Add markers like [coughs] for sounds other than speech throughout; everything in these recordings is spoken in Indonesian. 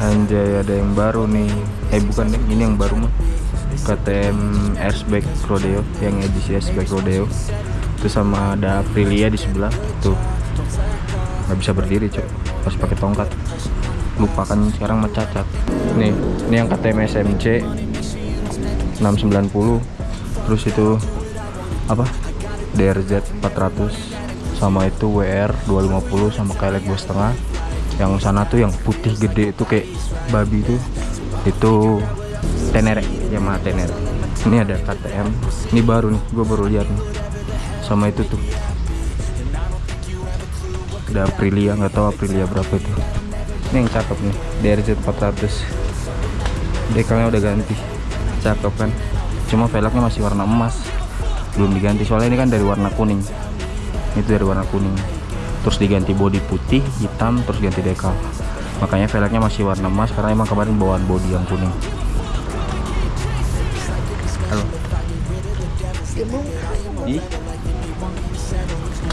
Anjay ada yang baru nih. Eh bukan deh ini yang baru mah KTM Airsback Rodeo Yang edisi Airsback Rodeo. Itu sama ada Aprilia di sebelah. Tuh. Nggak bisa berdiri cok. Harus pakai tongkat. Lupa kan sekarang mah cacat. Nih ini yang KTM SMC 690 Terus itu Apa? DRZ 400 sama itu WR 250 sama kayak leg setengah yang sana tuh yang putih gede itu kayak babi itu. Itu Tenere Yamaha Tenere ini ada KTM ini baru nih gue baru lihat nih. Sama itu tuh. Ada Aprilia nggak tahu Aprilia berapa itu. Ini yang cakep nih DRZ 400 dekalnya udah ganti. Cakep kan? Cuma velgnya masih warna emas. Belum diganti soalnya ini kan dari warna kuning. Itu dari warna kuning terus diganti bodi putih hitam terus ganti dekal makanya velgnya masih warna emas karena emang kemarin bawaan bodi yang kuning. Halo.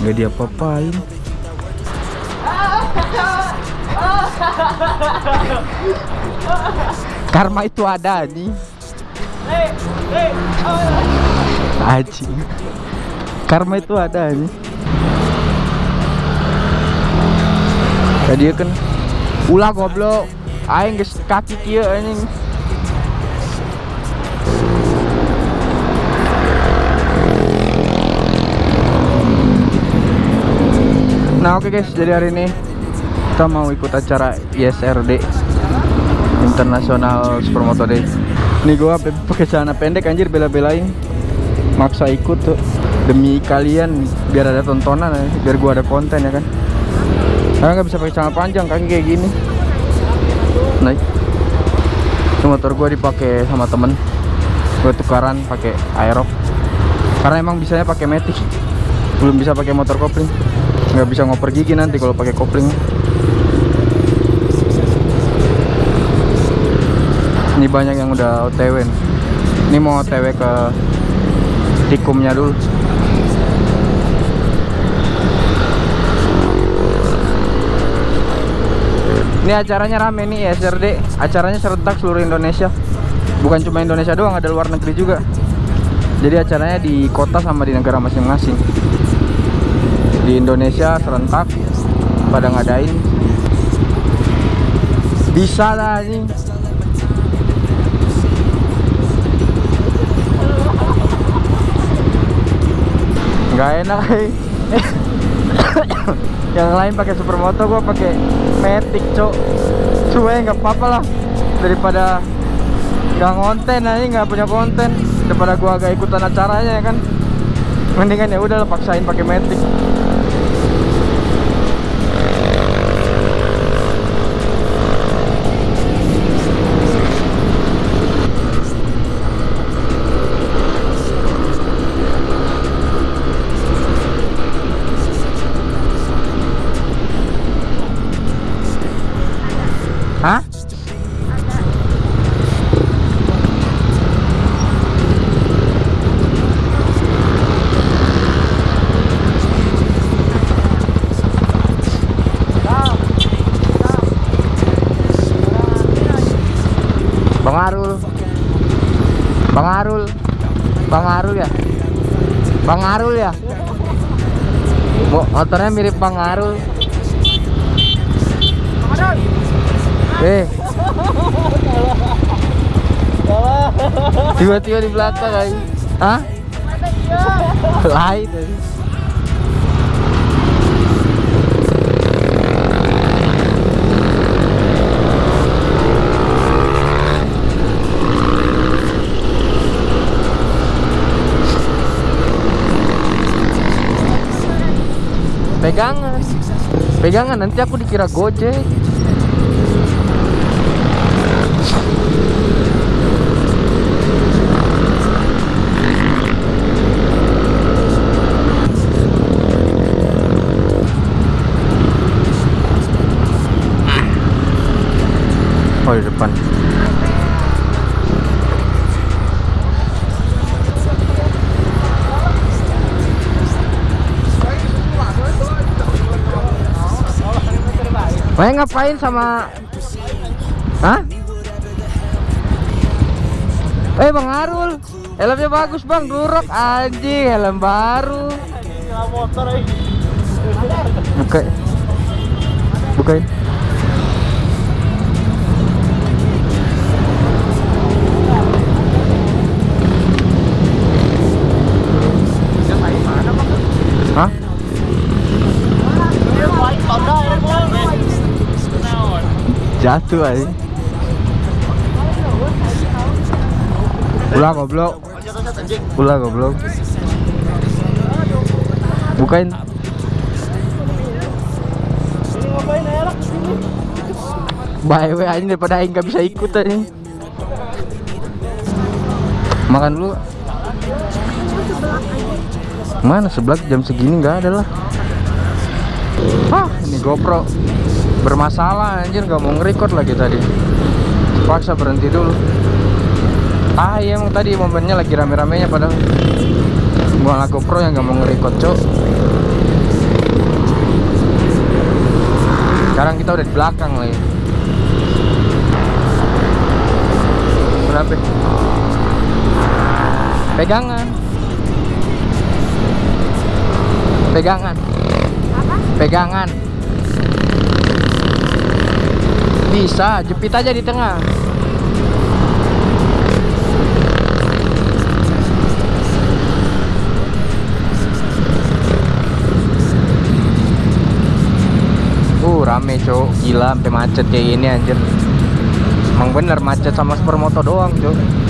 Nggak diapa-apain. Karma itu ada nih Aji karma itu ada nih tadi kan ulah goblok. Aing geus kaki kieu anjing. Nah oke okay guys, jadi hari ini kita mau ikut acara ISRD International Supermoto Day. Nih gua pakai celana pendek anjir bela-belain. Maksa ikut tuh. Demi kalian biar ada tontonan biar gua ada konten ya kan. Karena nggak bisa pakai celana panjang kaki kayak gini. Naik. Motor gua dipakai sama temen. Gua tukaran pakai aerox. Karena emang bisanya pakai matic. Belum bisa pakai motor kopling nggak bisa ngoper gigi nanti kalau pakai kopling ini banyak yang udah otw ini mau otw ke tikumnya dulu ini acaranya rame nih SRD acaranya serentak seluruh Indonesia. Bukan cuma Indonesia doang ada luar negeri juga. Jadi acaranya di kota sama di negara masing-masing. Di Indonesia serentak pada ngadain. Bisa lah ini. Nggak enak eh. Yang lain pakai supermoto gua pakai matic cok. Cuma nggak apa-apa lah. Daripada nggak konten aja nggak punya konten. Daripada gua agak ikutan acaranya ya kan. Mendingan ya udah paksain pakai matic motornya mirip Bang Arul Eh Tiba-tiba di belakang ay. Hah? Lain Pegangan. Pegangan nanti aku dikira Gojek. Oh di depan. Wah ngapain sama Hah? Eh Bang Arul Helmnya bagus Bang Durok anjing Helm baru Buka Bukain Hah? Jatuh aja Ulah goblok. Ulah goblok. Bukain. Bye we aja daripada aing gak bisa ikut aja Makan dulu. Mana sebelah jam segini nggak ada lah. Hah ini GoPro Bermasalah anjir nggak mau nge-record lagi tadi. Paksa berhenti dulu. Ah iya emang tadi momennya lagi rame-ramenya padahal. Gua GoPro yang nggak mau nge-record cok. Sekarang kita udah di belakang lagi Berapa? Pegangan. Pegangan. Pegangan Bisa, jepit aja di tengah. Uh, rame cok, gila sampai macet kayak gini anjir. Emang bener macet sama supermoto doang cok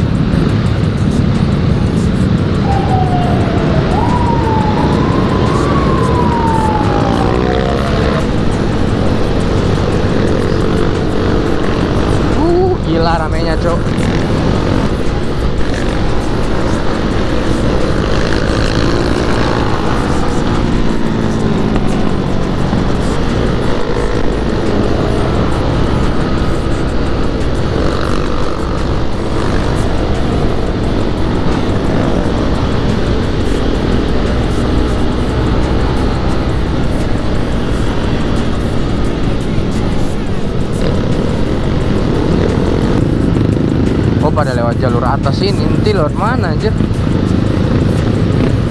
jalur atas ini. Nanti lewat mana anjir?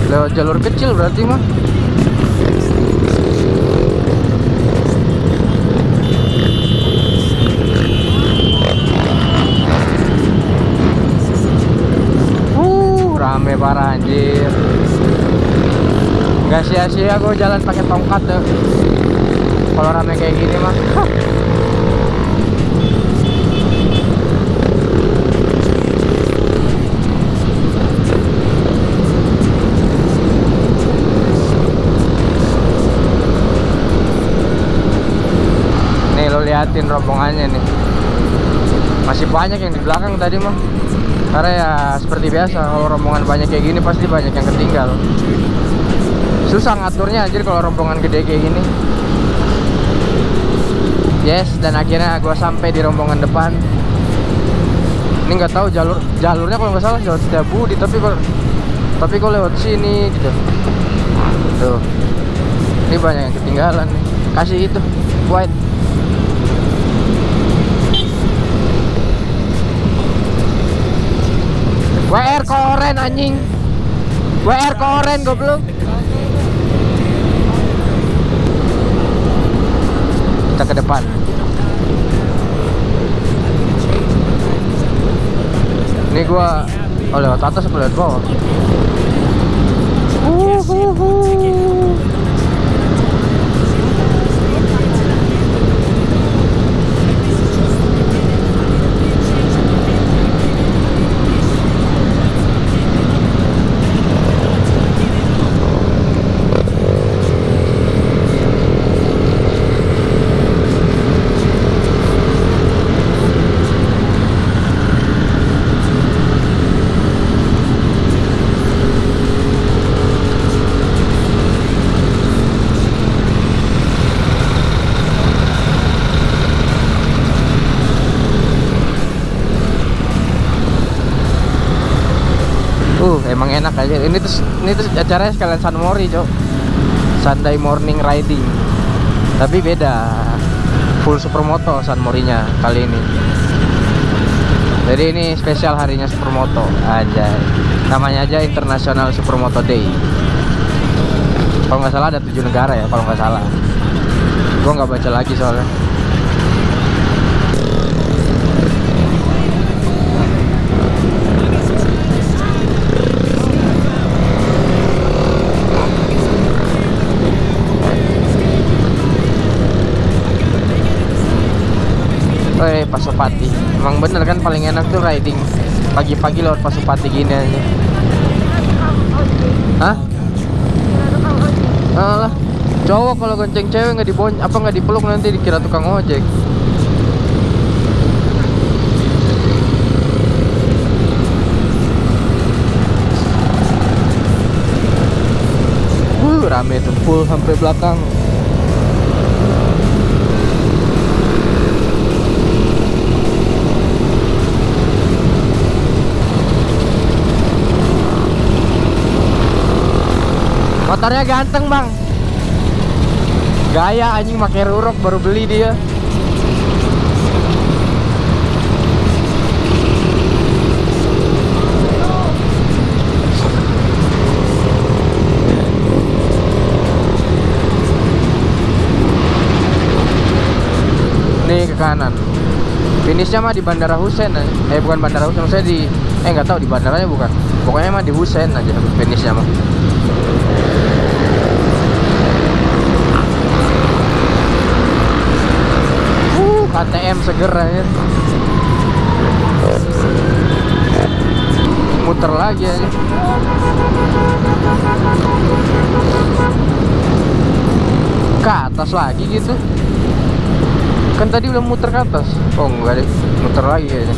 Lewat jalur kecil berarti mah. Uh rame parah anjir. Gak sia-sia gue jalan pakai tongkat tuh. Kalau rame kayak gini mah [laughs] liatin rombongannya nih. Masih banyak yang di belakang tadi mah Karena ya seperti biasa Kalau rombongan banyak kayak gini pasti banyak yang ketinggal. Susah ngaturnya anjir kalau rombongan gede kayak gini. Yes dan akhirnya gua sampai di rombongan depan. Ini nggak tahu jalur jalurnya kalau nggak salah jalur Setiabudi tapi kok tapi kok lewat sini gitu. Tuh. Ini banyak yang ketinggalan nih. Kasih itu White WR koren anjing. WR koren goblok. Kita ke depan. Ini gua Oh lewat atas apa lewat bawah. Enak aja. Ini tuh ini tuh acaranya sekalian San Mori, Cok. Sunday morning riding. Tapi beda. full supermoto San Morinya kali ini jadi ini spesial harinya supermoto aja namanya aja International Supermoto Day kalau nggak salah ada tujuh negara ya kalau nggak salah gue nggak baca lagi soalnya Eh Pasopati Emang bener kan paling enak tuh riding Pagi-pagi lewat Pasopati gini aja. Hah? Alah Cowok kalau gonceng cewek nggak dibon apa nggak dipeluk nanti dikira tukang ojek. Wuh, rame tuh full sampai belakang Motornya ganteng bang. Gaya anjing pakai rurok baru beli dia. Nih ke kanan. Finishnya mah di Bandara Husein eh. bukan Bandara Husein saya di Eh nggak tahu di bandaranya bukan. Pokoknya mah di Husein aja finishnya mah KTM seger aja. Muter lagi aja. Ke atas lagi gitu. Kan tadi udah muter ke atas. Oh enggak deh. Muter lagi kayaknya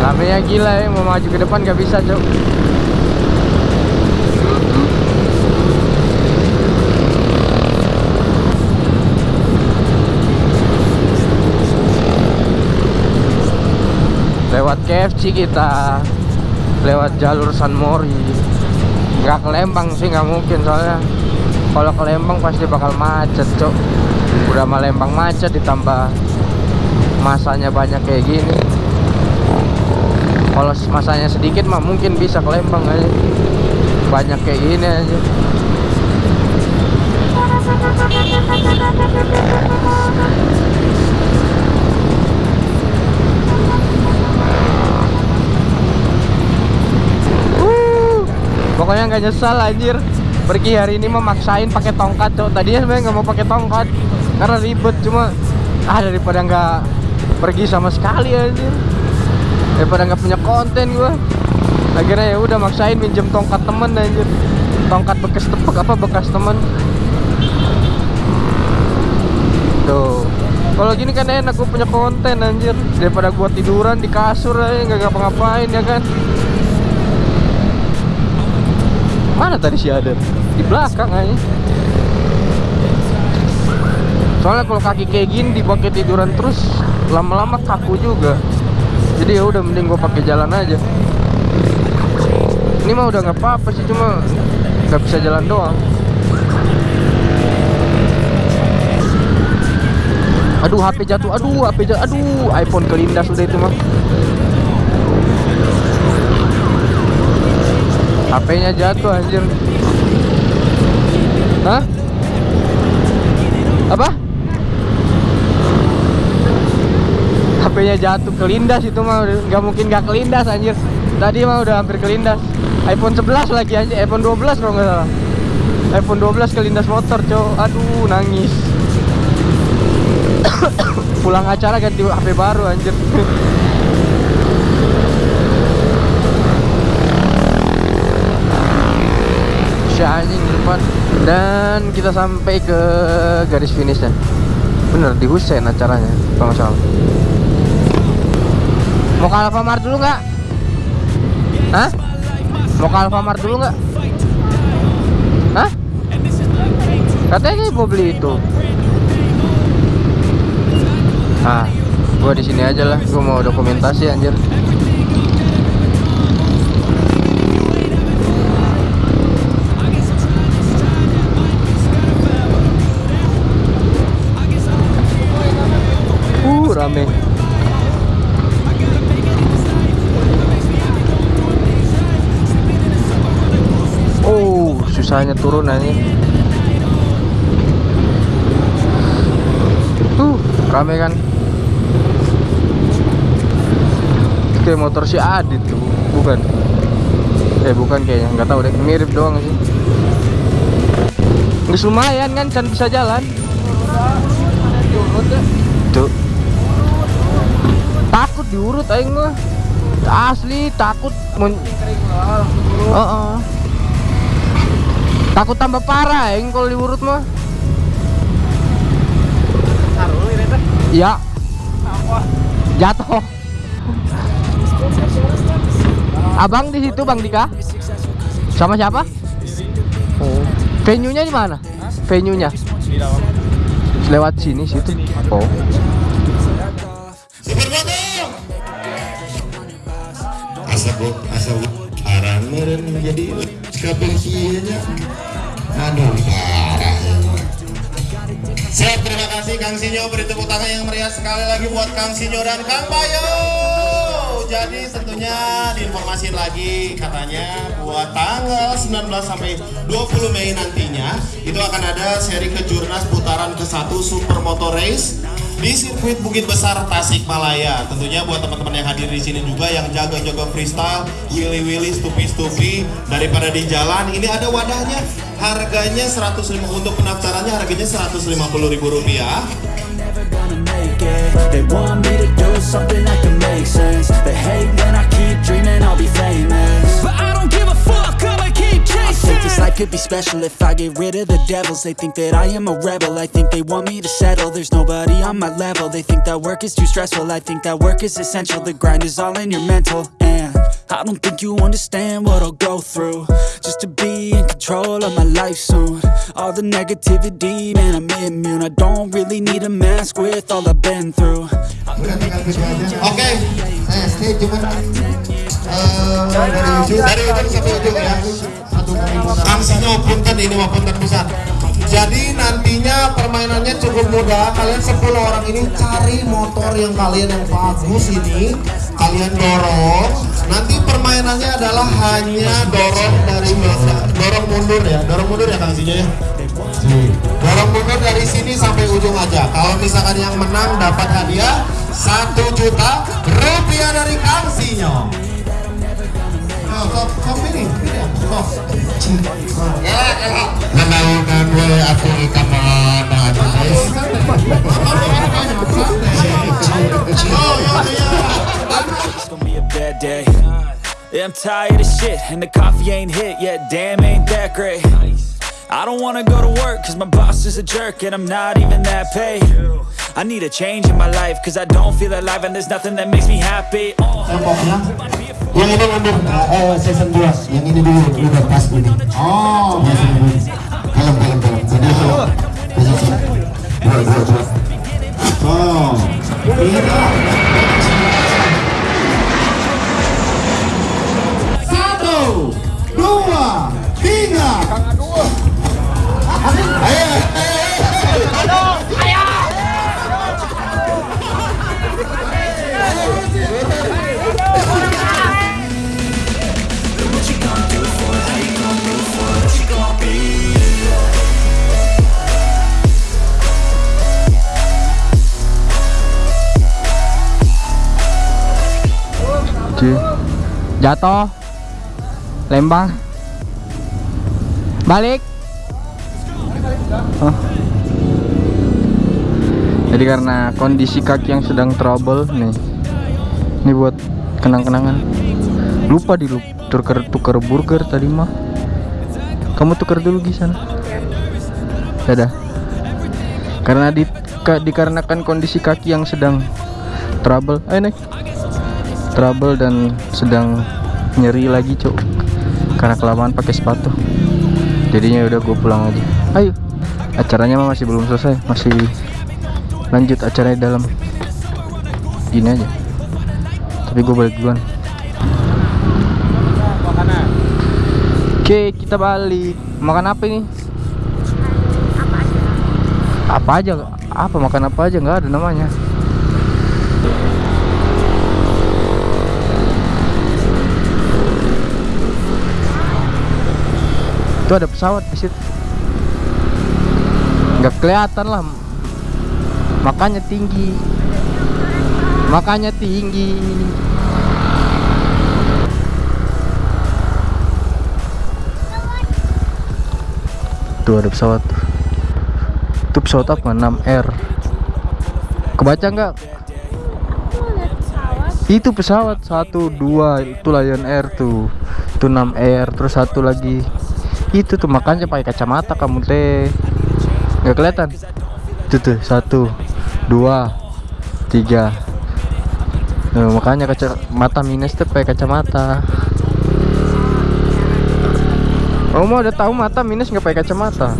Ramenya gila ya. Mau maju ke depan gak bisa cok lewat KFC kita lewat jalur San Mori. Nggak ke Lembang sih nggak mungkin soalnya kalau ke Lembang pasti bakal macet cok udah mah Lembang macet ditambah masanya banyak kayak gini. Kalau masanya sedikit mah mungkin bisa ke Lembang aja. Banyak kayak gini aja pokoknya nggak nyesal anjir. Pergi hari ini memaksain pakai tongkat cok. Tadinya sebenarnya nggak mau pakai tongkat karena ribet. Cuma ah daripada nggak pergi sama sekali anjir. Daripada nggak punya konten gua. Akhirnya ya udah maksain minjem tongkat temen anjir. Tongkat bekas tepek apa bekas temen. Tuh. Kalau gini kan enak gue punya konten anjir. Daripada gua tiduran di kasur aja nggak ngapa-ngapain ya kan mana tadi si Aden? Di belakang aja soalnya kalau kaki kayak gini dipakai tiduran terus lama-lama kaku juga. Jadi ya udah mending gue pakai jalan aja. Ini mah udah nggak apa-apa sih cuma nggak bisa jalan doang. Aduh HP jatuh. Aduh HP jatuh. Aduh iPhone kelindas udah itu mah HP-nya jatuh anjir. Hah? Apa? HP-nya jatuh kelindas itu mah nggak mungkin nggak kelindas anjir. Tadi mah udah hampir kelindas iPhone 11 lagi anjir iPhone 12 kalau nggak salah. iPhone 12 kelindas motor cow Aduh nangis. [coughs] Pulang acara ganti HP baru anjir [laughs] si anjing depan dan kita sampai ke garis finishnya. Bener di Husein acaranya kalau salah mau ke Alfamart dulu nggak? Hah? mau ke Alfamart dulu nggak? Hah? katanya mau beli itu. Ah gua di sini aja lah. Gua mau dokumentasi anjir caranya turun aja tuh rame kan? Kayak motor si Adit tuh bukan? Eh bukan kayaknya nggak tahu deh mirip doang sih. Nggak lumayan kan can bisa jalan. Tuh. Takut diurut aing mah. Asli takut men Heeh. Takut tambah parah aing kalau diurut mah. Ya. Jatuh. Abang di situ bang Dika? Sama siapa? Oh. Venue nya di mana? Venue nya lewat sini situ. Oh. Asa bu asa bu arang meren menjadi kabel aduh parah. Siap, terima kasih Kang Sinyo Beri tepuk tangan yang meriah sekali lagi buat Kang Sinyo dan Kang Bayo Jadi tentunya diinformasiin lagi katanya buat tanggal 19 sampai 20 Mei nantinya Itu akan ada seri kejurnas putaran ke-1 Supermoto Race di sirkuit Bukit Besar Tasikmalaya. Tentunya buat teman-teman yang hadir di sini juga yang jaga-jaga freestyle, willy-willy, stupi-stupi daripada di jalan. Ini ada wadahnya. Harganya 105 untuk pendaftarannya harganya 150.000 rupiah. never gonna make it They want dreaming could be special if I get rid of the devils. They think that I am a rebel, I think they want me to settle. There's nobody on my level, they think that work is too stressful. I think that work is essential, the grind is all in your mental. And I don't think you understand what I'll go through. Just to be in control of my life soon. All the negativity, man I'm immune. I don't really need a mask with all I've been through. Okay, saya stay cuman eh, dari ujung dari ujung sampai ujung ya. Sinyo punten ini punten besar. Jadi nantinya permainannya cukup mudah. Kalian 10 orang ini cari motor yang kalian yang bagus ini, kalian dorong. Nanti permainannya adalah hanya dorong dari belakang, dorong mundur ya, dorong mundur ya Kang Sinyo ya. Dorong mundur dari sini sampai ujung aja. Kalau misalkan yang menang dapat hadiah satu juta rupiah dari Kang Sinyo. Yeah, I'm tired of shit, and the coffee ain't hit yet, damn, ain't that great. I don't wanna go to work, cause my boss is a jerk, and I'm not even that paid. I need a change in my life, cause I don't feel alive, and there's nothing that makes me happy. Oh. Yang ini mundur, eh season 2 Yang ini dulu, udah pas ini. Oh. Ya, sini dulu Kalem, kalem, kalem. Jadi itu Posisi Dua, dua, dua Oh. Tiga Satu Dua Tiga. Ayo, ayo, What Jatuh. Lembang. Balik. Oh. Jadi karena kondisi kaki yang sedang trouble nih. Ini buat kenang-kenangan. Lupa di tuker tuker burger tadi mah. Kamu tuker dulu di sana. Dadah. Karena di ka- dikarenakan kondisi kaki yang sedang trouble. Ayo naik trouble dan sedang nyeri lagi cok karena kelamaan pakai sepatu. Jadinya udah gue pulang aja. Ayo. Acaranya mah masih belum selesai. Masih lanjut acaranya dalam. Gini aja. Tapi gue balik duluan. Oke kita balik. Makan apa ini? Apa aja? Apa makan apa aja? Nggak ada namanya Itu ada pesawat di situ. Nggak kelihatan lah. Makanya tinggi. Makanya tinggi. Tuh ada pesawat. Itu pesawat apa? 6R. Kebaca nggak? Itu pesawat satu dua itu Lion Air tuh. Itu 6 Air terus satu lagi. Itu tuh makanya pakai kacamata kamu teh. Nggak kelihatan. Itu tuh satu dua tiga. Nah, makanya kacamata minus tuh pakai kacamata. Oh mau udah tahu mata minus nggak pakai kacamata?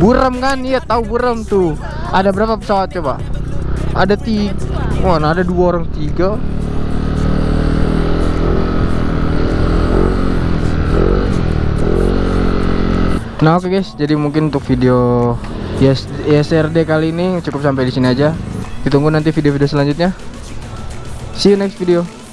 Buram kan? Iya tahu buram tuh. Ada berapa pesawat coba? Ada tiga. Wah, nah ada dua orang tiga. Nah oke guys, jadi mungkin untuk video yes kali ini cukup sampai di sini aja. Ditunggu nanti video-video selanjutnya. See you next video.